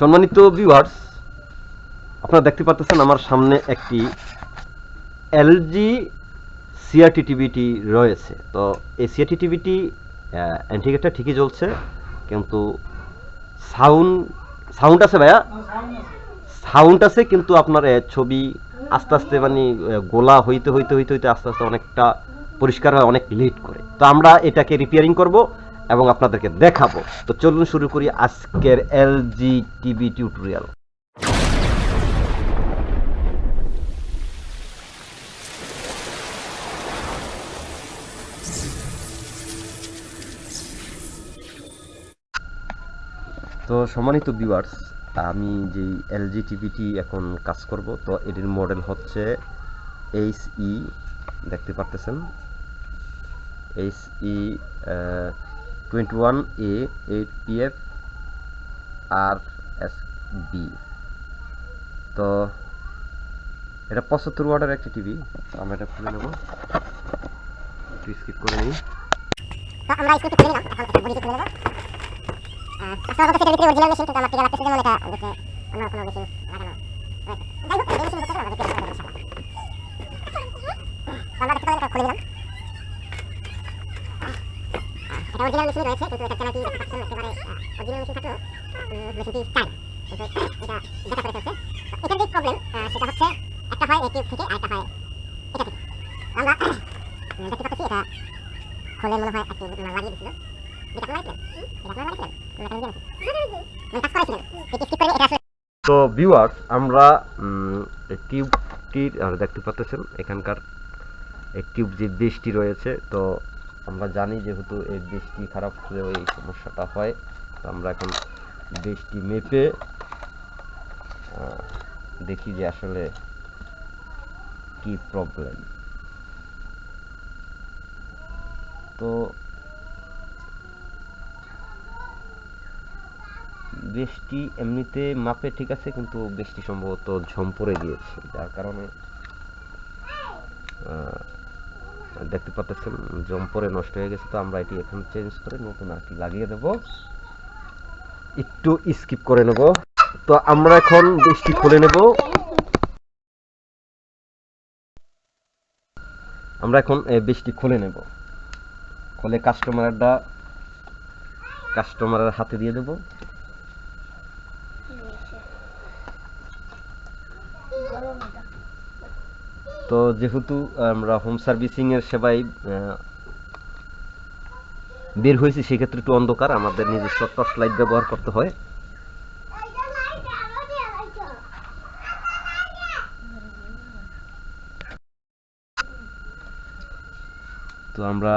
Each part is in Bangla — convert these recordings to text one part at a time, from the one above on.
সম্মানিত ভিউয়ার্স আপনারা দেখতে পাচ্ছেন আমার সামনে একটি এলজি সিআরটি টিভিটি রয়েছে। তো এই সিআরটি টিভিটি অ্যান্টিগেটটা ঠিকই জ্বলছে, কিন্তু সাউন্ড সাউন্ড আছে ভাইয়া? সাউন্ড আছে, কিন্তু আপনার ছবি আস্তে আস্তে মানে গোলা হইতে হইতে হইতে হইতে আস্তে আস্তে অনেকটা পরিষ্কার হয়, অনেক লেট করে। তো আমরা এটাকে রিপেয়ারিং করব। এবং আপনাদেরকে দেখাবো। তো চলুন শুরু করি আজকের এলজি টিভি টিউটোরিয়াল। তো সম্মানিত ভিউয়ার্স আমি যে এলজি টিভিটি এখন কাজ করব, তো এটির মডেল হচ্ছে এইচ ই, দেখতে পারতেছেন? H E twenty one A eight P F R S B তো এটা পঁচাত্তর ওয়ার্ডের একটি টিভি আমরা এটা খুলে নেব। একটু স্কিপ করে নিই। আমরা স্কুটি খুলে নিলাম, এখন বডিটি খুলে নেব। কাস্টমার বলতে সেটা ভিতরে অরিজিনাল মেশিন কিন্তু আমার থেকে লাগতেছে যেমন এটা দেখে অন্য কোনো মেশিন লাগানো যাই হোক, এই মেশিন করতে আমাদের আমরা দেখতে পারেন খুলে দিলাম অরিজিনাল মেশিন রয়েছে কিন্তু একেবারে অরিজিনাল মেশিন থাকলেও মেশিনটি চাই কিন্তু এটা দেখা করে এটার যে প্রবলেম সেটা হচ্ছে একটা হয় এই টিউব থেকে আরেকটা হয় এটা থেকে। আমরা দেখতে পাচ্ছি এটা খোলে মনে হয় একটু লাগিয়ে দিছিল যেটা আপনারা লাগিয়েছিলেন এটা আপনারা লাগিয়েছিলেন মানে কাজ এটি স্কিপ করে এটা আসলে তো ভিউয়ার্স আমরা টিউবটির আর দেখতে পাচ্ছেন এখানকার এই টিউব যে বেশটি রয়েছে তো আমরা জানি যেহেতু এই বৃষ্টি খারাপ হলেও এই সমস্যাটা হয় তো আমরা এখন বৃষ্টি মেপে দেখি যে আসলে কি প্রবলেম তো বৃষ্টি এমনিতে মাপে ঠিক আছে কিন্তু বৃষ্টি সম্ভবত ঝম পড়ে গিয়েছে যার কারণে আহ, দেখতে পাচ্ছেন জম পরে নষ্ট হয়ে গেছে, তো আমরা এটি এখন চেঞ্জ করে নতুন আর কি লাগিয়ে দেব। একটু স্কিপ করে নেব। তো আমরা এখন বৃষ্টি খুলে নেব। আমরা এখন বৃষ্টি খুলে নেব। খুলে কাস্টমারটা কাস্টমারের হাতে দিয়ে দেবো। তো যেহেতু আমরা হোম সার্ভিসিং এর সেবায় বের হয়েছি, সেক্ষেত্রে একটু অন্ধকার, আমাদের নিজস্ব টর্চ লাইট ব্যবহার করতে হয়। তো আমরা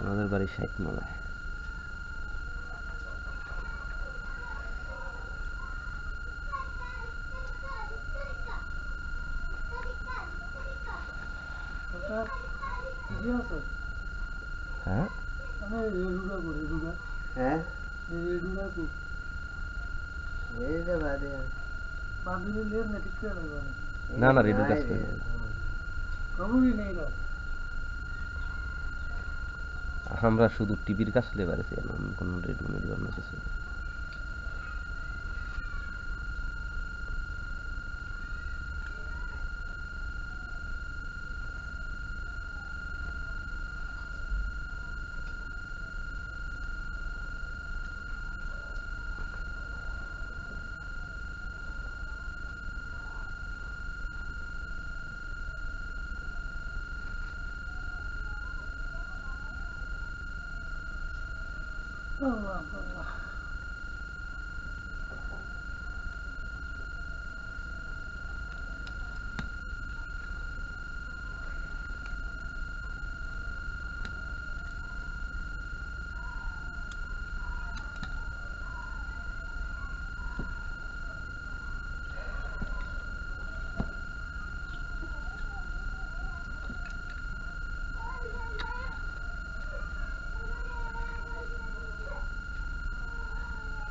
আমাদের বাড়ি ষাট মালায় হ্যাঁ? হ্যাঁ? না না রেডিও কাজ করে না। আমরা শুধু টিভির কাজ লেবারে এমন কোনো রেডিও মেডিও অন্য কিছু। Oh,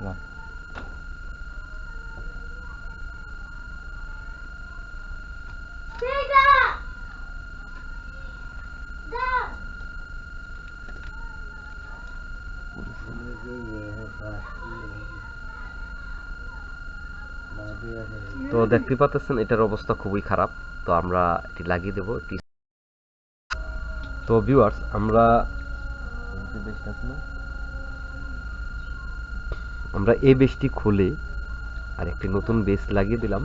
না। রাখ। তো দেখতে পাচ্ছেন এটার অবস্থা খুবই খারাপ তো আমরা এটি লাগিয়ে দেবো তো ভিউয়ার্স আমরা আমরা এই বেসটি খুলে আর একটি নতুন বেস লাগিয়ে দিলাম।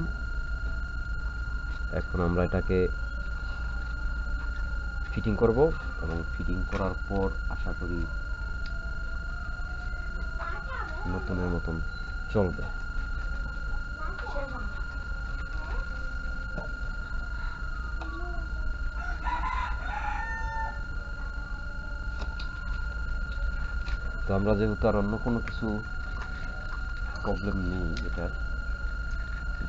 এখন আমরা এটাকে ফিটিং করব এবং ফিটিং করার পর আশা করি নতুনের মতন চলবে। তো আমরা যেহেতু আর অন্য কোনো কিছু প্রবলেম নেই এটার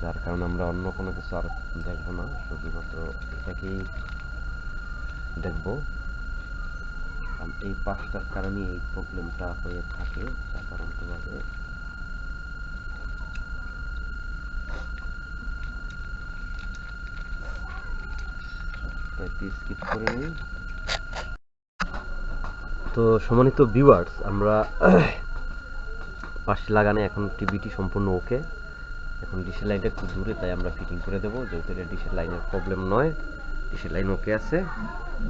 যার কারণে আমরা অন্য কোনো কিছু আর দেখব না। শুধুমাত্র এটাকেই দেখব। কারণ এই পাঁচটার কারণে এই প্রবলেমটা হয়ে থাকে সাধারণতভাবে। স্কিপ করে নিই। তো সম্মানিত ভিউয়ার্স আমরা পাশে লাগানো এখন টিভিটি সম্পূর্ণ ওকে। এখন ডিশের লাইনটা একটু দূরে, তাই আমরা ফিটিং করে দেবো। যেহেতু এটা ডিশের লাইনের প্রবলেম নয়, ডিশের লাইন ওকে আছে।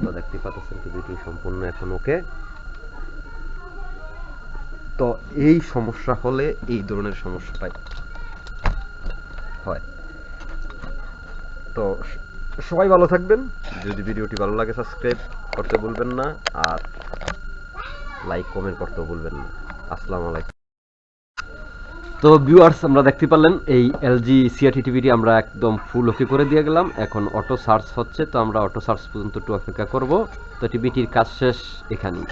তো দেখতে পাচ্ছেন টিভিটি সম্পূর্ণ এখন ওকে। তো এই সমস্যা হলে এই ধরনের সমস্যাটাই হয়। তো সবাই ভালো থাকবেন। যদি ভিডিওটি ভালো লাগে সাবস্ক্রাইব করতে ভুলবেন না। আর লাইক কমেন্ট করতেও ভুলবেন না। আসসালামু আলাইকুম। তো ভিউয়ার্স আমরা দেখতে পারলেন, এই এলজি সিআরটি টিভিটি আমরা একদম ফুল ওকে করে দিয়ে গেলাম। এখন অটো সার্চ হচ্ছে, তো আমরা অটো সার্চ পর্যন্ত একটু অপেক্ষা করব। তো টিভিটির কাজ শেষ এখানেই।